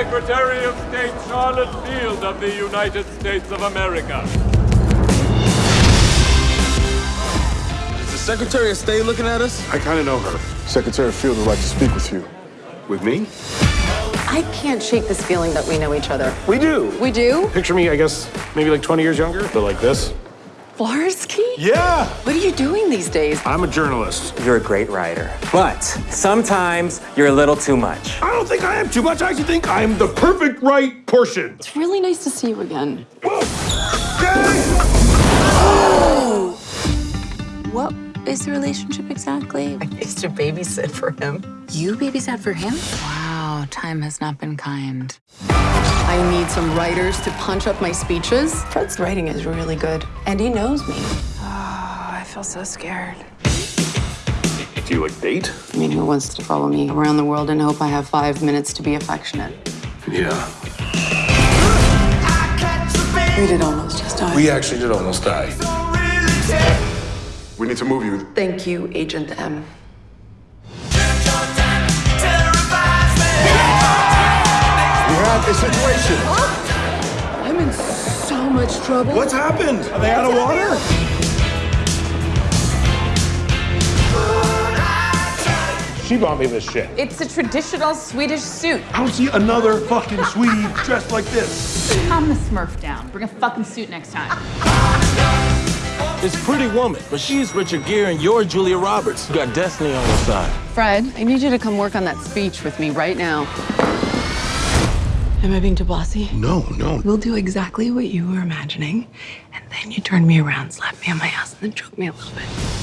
Secretary of State Charlotte Field of the United States of America. Is the Secretary of State looking at us? I kind of know her. Secretary Field would like to speak with you. With me? I can't shake this feeling that we know each other. We do. We do? Picture me, I guess, maybe like 20 years younger, but like this. Flarsky? Yeah! What are you doing these days? I'm a journalist. You're a great writer, but sometimes you're a little too much. I don't think I am too much. I actually think I'm the perfect right portion. It's really nice to see you again. What is the relationship exactly? I used to babysit for him. You babysat for him? Wow, time has not been kind. I need some writers to punch up my speeches. Fred's writing is really good, and he knows me. Oh, I feel so scared. Do you like date? I mean, who wants to follow me around the world and hope I have five minutes to be affectionate? Yeah. We did almost just die. We actually did almost die. We need to move you. Thank you, Agent M. have a situation. I'm in so much trouble. What's happened? Are they out of water? She bought me this shit. It's a traditional Swedish suit. I don't see another fucking Swede dressed like this. Calm the smurf down. Bring a fucking suit next time. It's Pretty Woman, but she's Richard Gere and you're Julia Roberts. You got Destiny on your side. Fred, I need you to come work on that speech with me right now. Am I being too bossy? No, no. We'll do exactly what you were imagining, and then you turn me around, slap me on my ass, and then choke me a little bit.